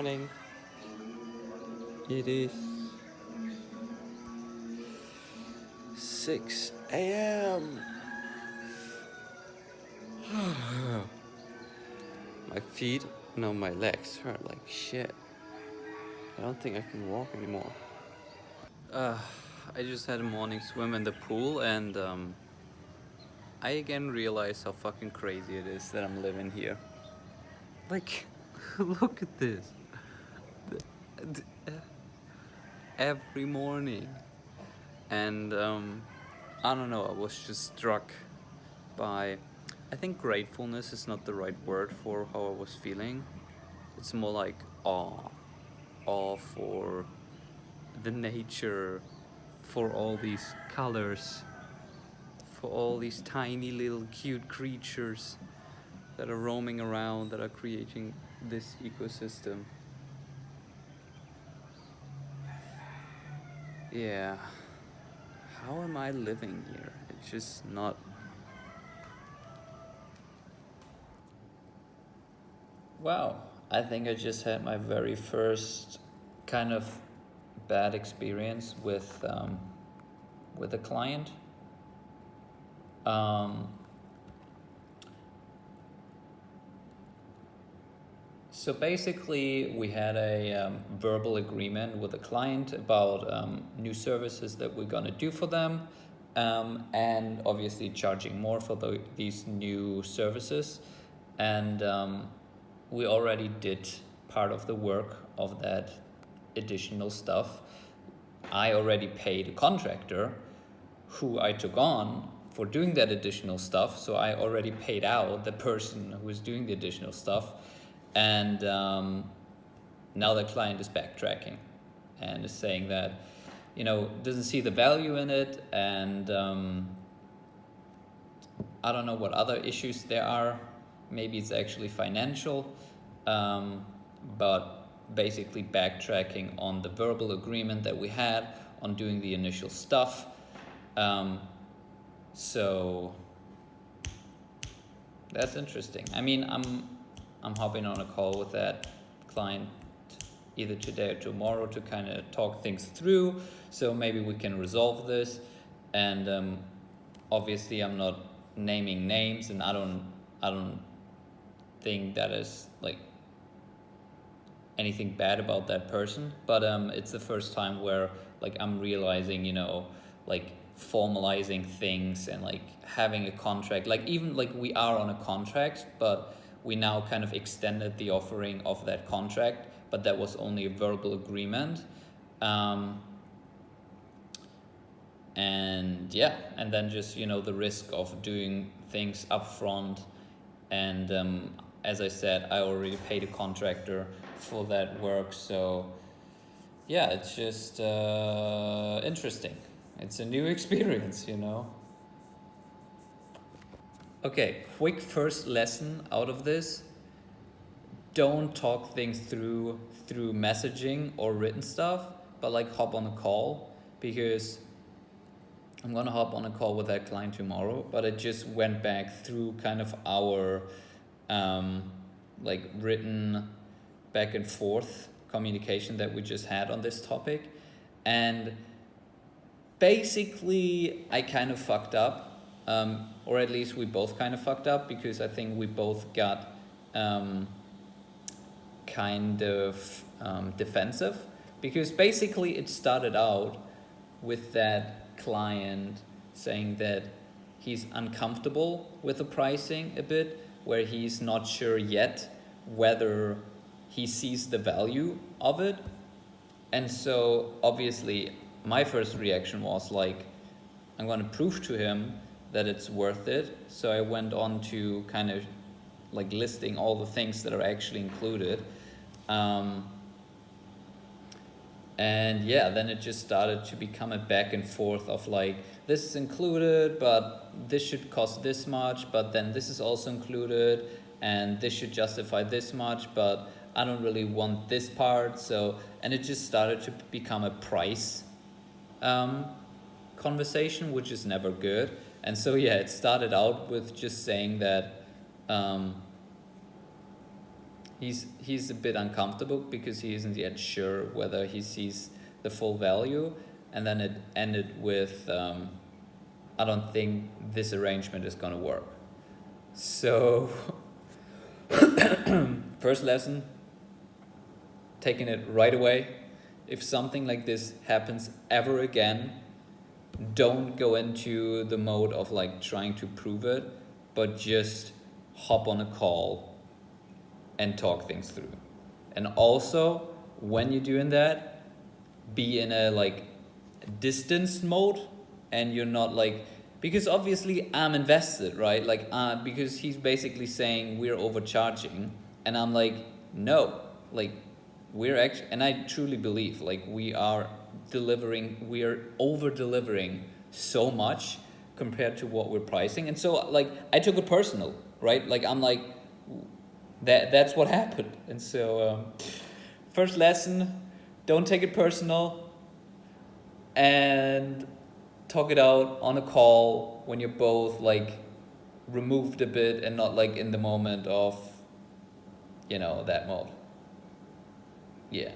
morning. It is 6 a.m. my feet, no, my legs hurt like shit. I don't think I can walk anymore. Uh, I just had a morning swim in the pool and um, I again realized how fucking crazy it is that I'm living here. Like, look at this. Every morning. And um, I don't know, I was just struck by, I think gratefulness is not the right word for how I was feeling. It's more like awe. Awe for the nature, for all these colors, for all these tiny little cute creatures that are roaming around, that are creating this ecosystem. Yeah. How am I living here? It's just not... Wow, I think I just had my very first kind of bad experience with um, with a client. Um, So basically, we had a um, verbal agreement with a client about um, new services that we're going to do for them, um, and obviously charging more for the, these new services. And um, we already did part of the work of that additional stuff. I already paid a contractor who I took on for doing that additional stuff. So I already paid out the person who was doing the additional stuff and um, now the client is backtracking and is saying that, you know, doesn't see the value in it. And um, I don't know what other issues there are. Maybe it's actually financial, um, but basically backtracking on the verbal agreement that we had on doing the initial stuff. Um, so that's interesting. I mean, I'm I'm hopping on a call with that client either today or tomorrow to kind of talk things through. So maybe we can resolve this. And um, obviously, I'm not naming names, and I don't, I don't think that is like anything bad about that person. But um, it's the first time where like I'm realizing, you know, like formalizing things and like having a contract. Like even like we are on a contract, but we now kind of extended the offering of that contract, but that was only a verbal agreement. Um, and yeah, and then just, you know, the risk of doing things upfront. And um, as I said, I already paid a contractor for that work. So yeah, it's just uh, interesting. It's a new experience, you know. Okay, quick first lesson out of this. Don't talk things through through messaging or written stuff, but like hop on a call because I'm gonna hop on a call with that client tomorrow, but I just went back through kind of our um, like written back and forth communication that we just had on this topic. And basically I kind of fucked up um, or at least we both kind of fucked up because I think we both got um, kind of um, defensive. Because basically it started out with that client saying that he's uncomfortable with the pricing a bit where he's not sure yet whether he sees the value of it. And so obviously my first reaction was like I'm going to prove to him that it's worth it. So I went on to kind of like listing all the things that are actually included. Um, and yeah, then it just started to become a back and forth of like, this is included, but this should cost this much, but then this is also included, and this should justify this much, but I don't really want this part. So, and it just started to become a price um, conversation, which is never good. And so, yeah, it started out with just saying that um, he's he's a bit uncomfortable because he isn't yet sure whether he sees the full value, and then it ended with, um, I don't think this arrangement is gonna work. So, first lesson, taking it right away. If something like this happens ever again, don't go into the mode of like trying to prove it, but just hop on a call and talk things through. And also, when you're doing that, be in a like distance mode and you're not like because obviously I'm invested, right? Like uh, because he's basically saying we're overcharging and I'm like no, like we're actually and I truly believe like we are delivering we are over delivering so much compared to what we're pricing and so like I took it personal, right? Like I'm like that that's what happened. And so um, first lesson, don't take it personal and talk it out on a call when you're both like removed a bit and not like in the moment of you know that mode. Yeah.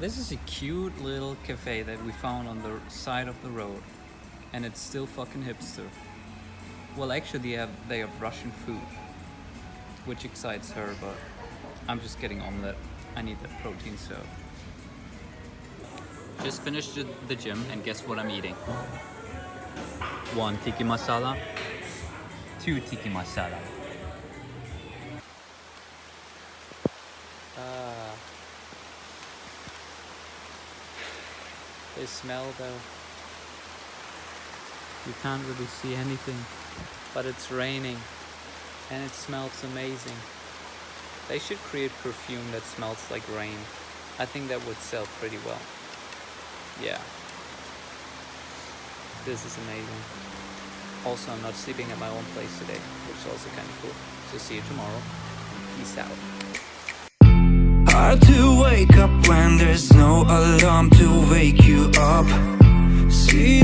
This is a cute little cafe that we found on the side of the road and it's still fucking hipster. Well, actually, they have, they have Russian food, which excites her, but I'm just getting omelette. I need that protein, so. Just finished the gym, and guess what I'm eating? One tikka masala, two tikka masala. They smell though. You can't really see anything, but it's raining and it smells amazing. They should create perfume that smells like rain. I think that would sell pretty well. Yeah. This is amazing. Also, I'm not sleeping at my own place today, which is also kind of cool. So see you tomorrow. Peace out hard to wake up when there's no alarm to wake you up. See